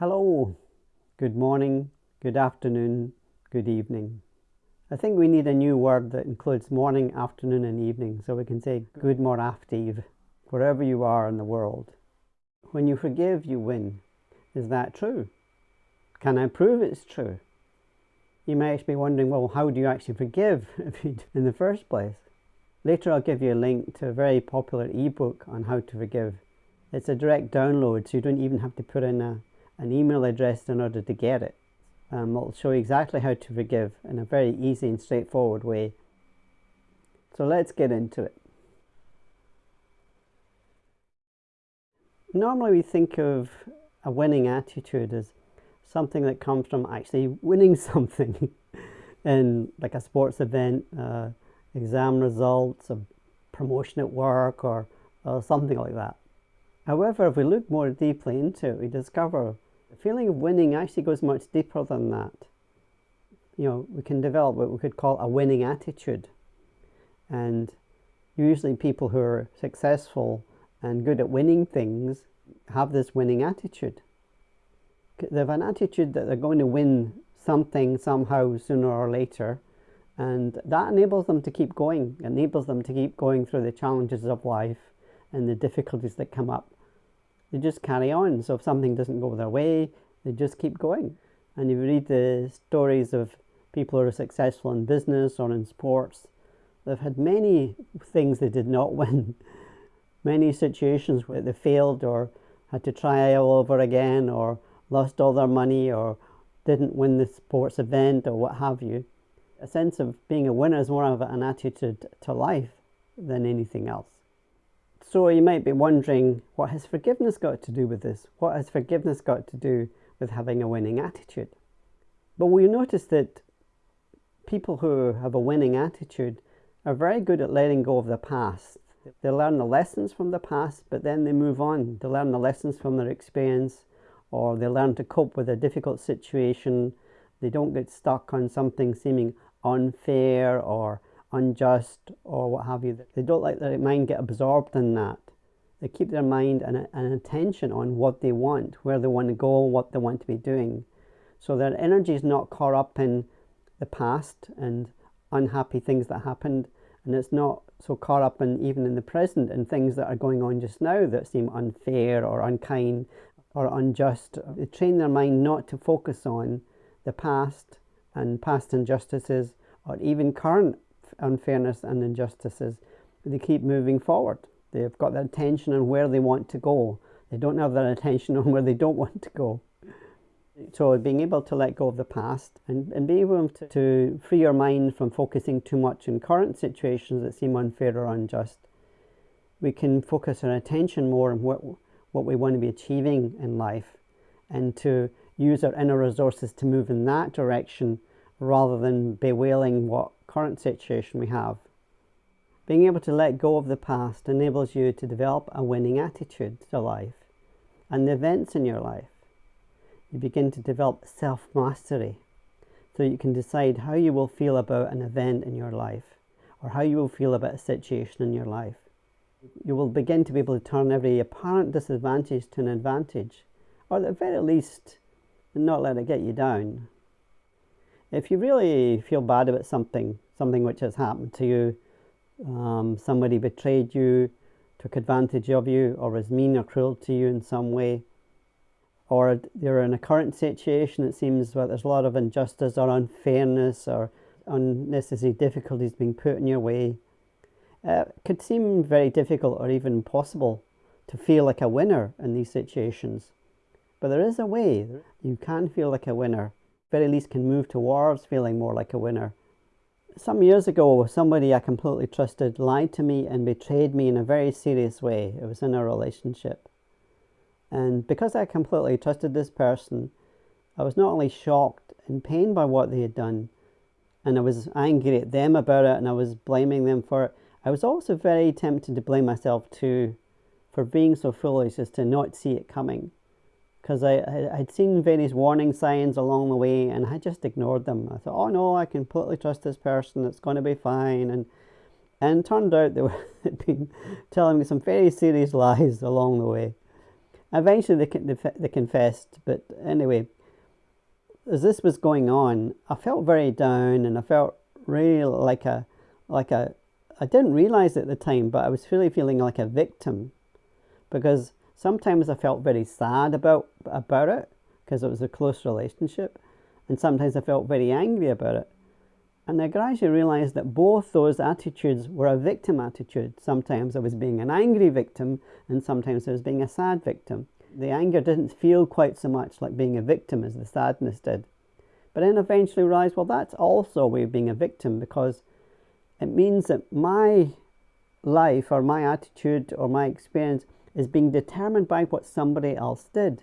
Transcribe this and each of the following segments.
Hello, good morning, good afternoon, good evening. I think we need a new word that includes morning, afternoon, and evening so we can say good more after wherever you are in the world. When you forgive, you win. Is that true? Can I prove it's true? You might be wondering, well, how do you actually forgive in the first place? Later, I'll give you a link to a very popular ebook on how to forgive. It's a direct download, so you don't even have to put in a an email address in order to get it. Um, I'll show you exactly how to forgive in a very easy and straightforward way. So let's get into it. Normally we think of a winning attitude as something that comes from actually winning something in like a sports event, uh, exam results, a promotion at work or, or something like that. However, if we look more deeply into it, we discover feeling of winning actually goes much deeper than that. You know, we can develop what we could call a winning attitude. And usually people who are successful and good at winning things have this winning attitude. They have an attitude that they're going to win something somehow sooner or later and that enables them to keep going, enables them to keep going through the challenges of life and the difficulties that come up they just carry on. So if something doesn't go their way, they just keep going. And if you read the stories of people who are successful in business or in sports, they've had many things they did not win. many situations where they failed or had to try all over again or lost all their money or didn't win the sports event or what have you. A sense of being a winner is more of an attitude to life than anything else. So you might be wondering, what has forgiveness got to do with this? What has forgiveness got to do with having a winning attitude? But we notice that people who have a winning attitude are very good at letting go of the past. They learn the lessons from the past, but then they move on. They learn the lessons from their experience, or they learn to cope with a difficult situation. They don't get stuck on something seeming unfair or unjust or what have you. They don't let their mind get absorbed in that. They keep their mind and, and attention on what they want, where they want to go, what they want to be doing. So their energy is not caught up in the past and unhappy things that happened, and it's not so caught up in even in the present and things that are going on just now that seem unfair or unkind or unjust. They train their mind not to focus on the past and past injustices or even current unfairness and injustices, they keep moving forward. They've got their attention on where they want to go. They don't have their attention on where they don't want to go. So being able to let go of the past and, and be able to, to free your mind from focusing too much in current situations that seem unfair or unjust, we can focus our attention more on what, what we want to be achieving in life and to use our inner resources to move in that direction rather than bewailing what current situation we have. Being able to let go of the past enables you to develop a winning attitude to life and the events in your life. You begin to develop self-mastery so you can decide how you will feel about an event in your life or how you will feel about a situation in your life. You will begin to be able to turn every apparent disadvantage to an advantage or at the very least not let it get you down if you really feel bad about something, something which has happened to you, um, somebody betrayed you, took advantage of you, or was mean or cruel to you in some way, or you're in a current situation, that seems where there's a lot of injustice or unfairness or unnecessary difficulties being put in your way, uh, it could seem very difficult or even impossible to feel like a winner in these situations. But there is a way. You can feel like a winner very least can move towards feeling more like a winner. Some years ago, somebody I completely trusted lied to me and betrayed me in a very serious way. It was in a relationship. And because I completely trusted this person, I was not only shocked and pained by what they had done, and I was angry at them about it and I was blaming them for it, I was also very tempted to blame myself too for being so foolish as to not see it coming because I, I had seen various warning signs along the way and I just ignored them. I thought, oh no, I completely trust this person, it's going to be fine. And and turned out they were been telling me some very serious lies along the way. Eventually they, they confessed, but anyway, as this was going on, I felt very down and I felt really like a, like a, I didn't realize at the time, but I was really feeling like a victim because sometimes I felt very sad about, about it because it was a close relationship and sometimes I felt very angry about it. And I gradually realized that both those attitudes were a victim attitude. Sometimes I was being an angry victim, and sometimes I was being a sad victim. The anger didn't feel quite so much like being a victim as the sadness did. But then eventually realized, well, that's also a way of being a victim because it means that my life or my attitude or my experience is being determined by what somebody else did,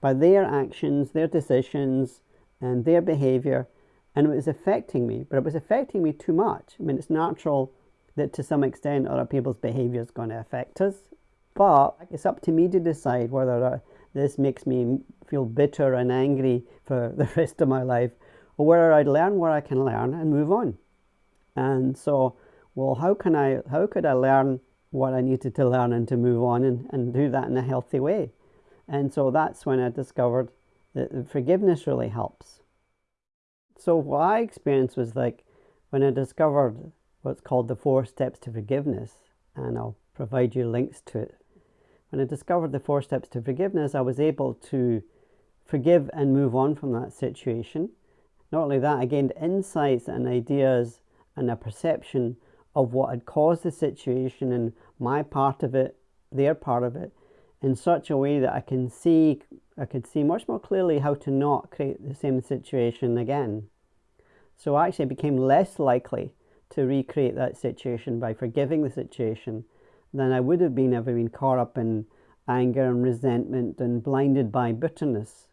by their actions, their decisions, and their behavior and it was affecting me, but it was affecting me too much. I mean, it's natural that to some extent other people's behavior is going to affect us, but it's up to me to decide whether this makes me feel bitter and angry for the rest of my life, or whether I learn where I can learn and move on. And so, well, how can I? How could I learn what I needed to learn and to move on and, and do that in a healthy way? And so that's when I discovered that forgiveness really helps so what I experienced was like when I discovered what's called the four steps to forgiveness, and I'll provide you links to it. When I discovered the four steps to forgiveness, I was able to forgive and move on from that situation. Not only that, I gained insights and ideas and a perception of what had caused the situation and my part of it, their part of it, in such a way that I can see I could see much more clearly how to not create the same situation again. So I actually became less likely to recreate that situation by forgiving the situation than I would have been if I'd been caught up in anger and resentment and blinded by bitterness.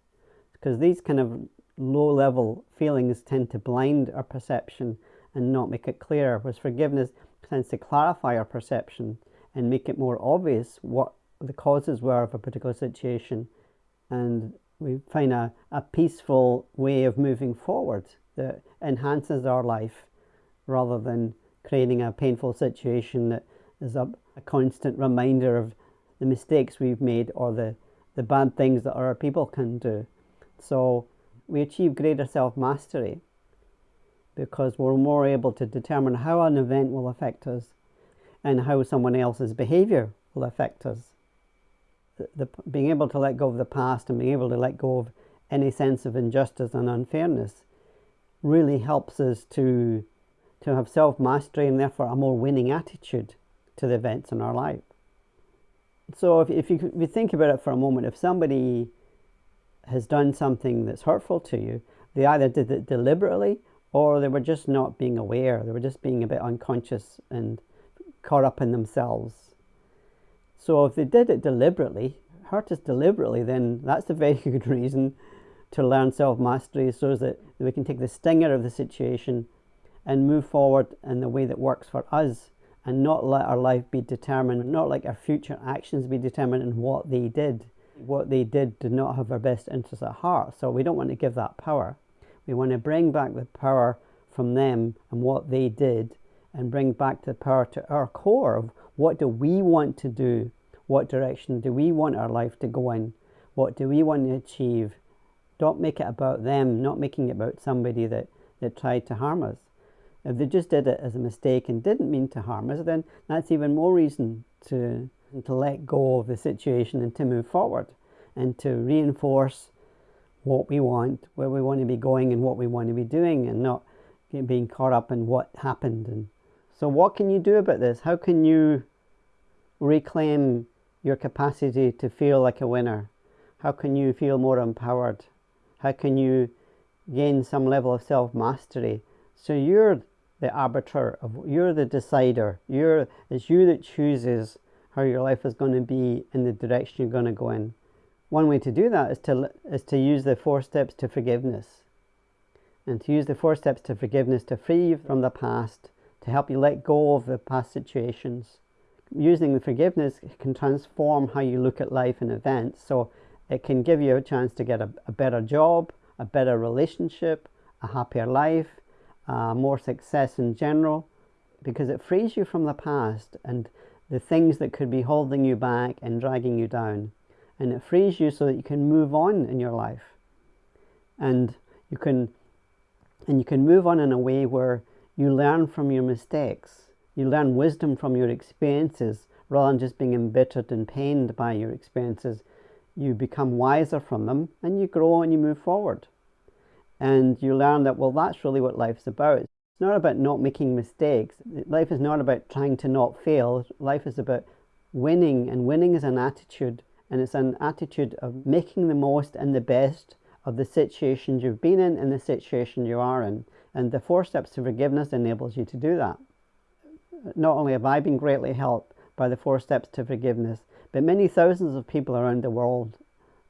Because these kind of low level feelings tend to blind our perception and not make it clear, whereas forgiveness tends to clarify our perception and make it more obvious what the causes were of a particular situation and we find a, a peaceful way of moving forward that enhances our life rather than creating a painful situation that is a, a constant reminder of the mistakes we've made or the, the bad things that other people can do. So we achieve greater self-mastery because we're more able to determine how an event will affect us and how someone else's behavior will affect us the, the, being able to let go of the past and being able to let go of any sense of injustice and unfairness really helps us to to have self-mastery and therefore a more winning attitude to the events in our life. So if, if, you, if you think about it for a moment, if somebody has done something that's hurtful to you, they either did it deliberately or they were just not being aware. They were just being a bit unconscious and caught up in themselves. So if they did it deliberately, hurt us deliberately, then that's a very good reason to learn self-mastery so that we can take the stinger of the situation and move forward in the way that works for us and not let our life be determined, not like our future actions be determined in what they did. What they did did not have our best interests at heart, so we don't want to give that power. We want to bring back the power from them and what they did and bring back the power to our core of what do we want to do? What direction do we want our life to go in? What do we want to achieve? Don't make it about them, not making it about somebody that, that tried to harm us. If they just did it as a mistake and didn't mean to harm us, then that's even more reason to, to let go of the situation and to move forward and to reinforce what we want, where we want to be going and what we want to be doing and not being caught up in what happened and so what can you do about this? How can you reclaim your capacity to feel like a winner? How can you feel more empowered? How can you gain some level of self-mastery? So you're the arbiter of you're the decider. You're it's you that chooses how your life is going to be and the direction you're going to go in. One way to do that is to is to use the four steps to forgiveness. And to use the four steps to forgiveness to free you from the past to help you let go of the past situations. Using the forgiveness can transform how you look at life and events. So it can give you a chance to get a, a better job, a better relationship, a happier life, uh, more success in general, because it frees you from the past and the things that could be holding you back and dragging you down. And it frees you so that you can move on in your life. And you can and you can move on in a way where you learn from your mistakes. You learn wisdom from your experiences. Rather than just being embittered and pained by your experiences you become wiser from them and you grow and you move forward. And you learn that well that's really what life's about. It's not about not making mistakes. Life is not about trying to not fail. Life is about winning and winning is an attitude and it's an attitude of making the most and the best of the situations you've been in and the situation you are in. And the four steps to forgiveness enables you to do that. Not only have I been greatly helped by the four steps to forgiveness, but many thousands of people around the world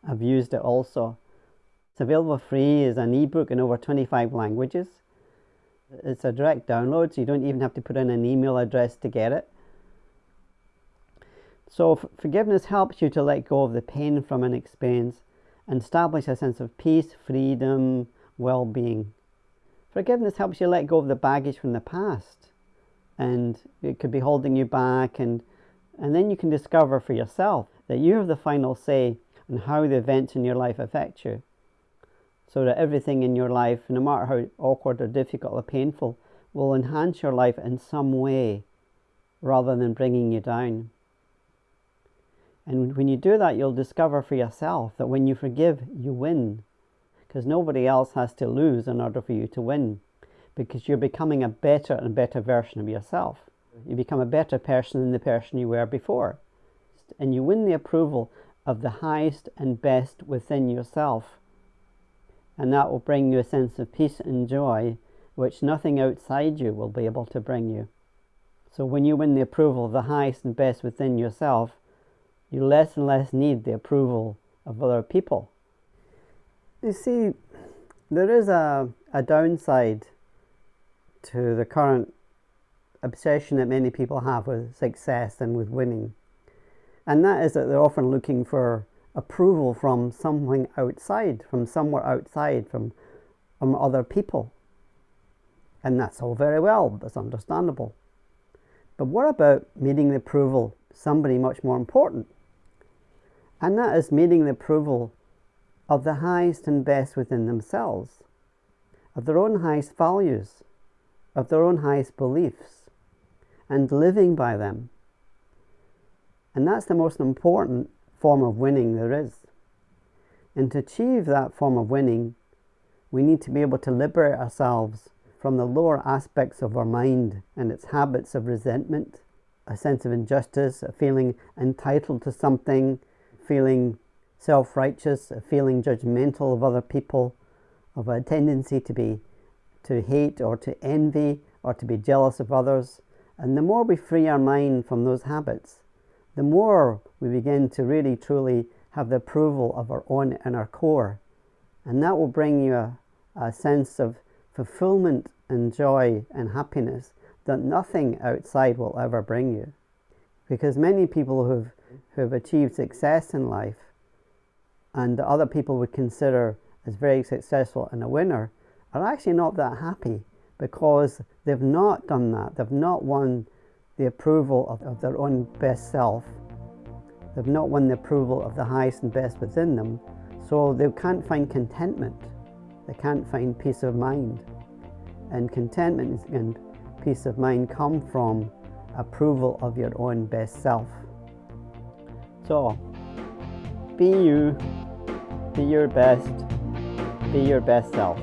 have used it also. It's available free as an ebook in over 25 languages. It's a direct download, so you don't even have to put in an email address to get it. So forgiveness helps you to let go of the pain from an experience and establish a sense of peace, freedom, well-being. Forgiveness helps you let go of the baggage from the past and it could be holding you back and and then you can discover for yourself that you have the final say on how the events in your life affect you. So that everything in your life, no matter how awkward or difficult or painful, will enhance your life in some way rather than bringing you down. And when you do that, you'll discover for yourself that when you forgive, you win. Because nobody else has to lose in order for you to win. Because you're becoming a better and better version of yourself. You become a better person than the person you were before. And you win the approval of the highest and best within yourself. And that will bring you a sense of peace and joy, which nothing outside you will be able to bring you. So when you win the approval of the highest and best within yourself, you less and less need the approval of other people. You see, there is a, a downside to the current obsession that many people have with success and with winning. And that is that they're often looking for approval from something outside, from somewhere outside, from, from other people. And that's all very well, that's understandable. But what about needing the approval somebody much more important? And that is meeting the approval of the highest and best within themselves, of their own highest values, of their own highest beliefs, and living by them. And that's the most important form of winning there is. And to achieve that form of winning, we need to be able to liberate ourselves from the lower aspects of our mind and its habits of resentment, a sense of injustice, a feeling entitled to something, feeling self-righteous, feeling judgmental of other people, of a tendency to be to hate or to envy or to be jealous of others. And the more we free our mind from those habits, the more we begin to really truly have the approval of our own inner core. And that will bring you a, a sense of fulfillment and joy and happiness that nothing outside will ever bring you. Because many people who've who have achieved success in life and other people would consider as very successful and a winner are actually not that happy because they've not done that. They've not won the approval of, of their own best self. They've not won the approval of the highest and best within them. So they can't find contentment. They can't find peace of mind. And contentment and peace of mind come from approval of your own best self. So, be you, be your best, be your best self.